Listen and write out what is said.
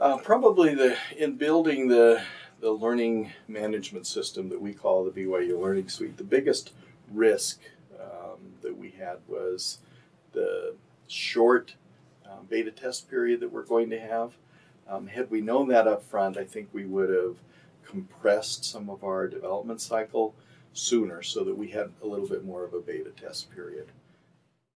Uh, probably the in building the the learning management system that we call the BYU Learning Suite, the biggest risk um, that we had was the short um, beta test period that we're going to have. Um, had we known that up front, I think we would have compressed some of our development cycle sooner so that we had a little bit more of a beta test period.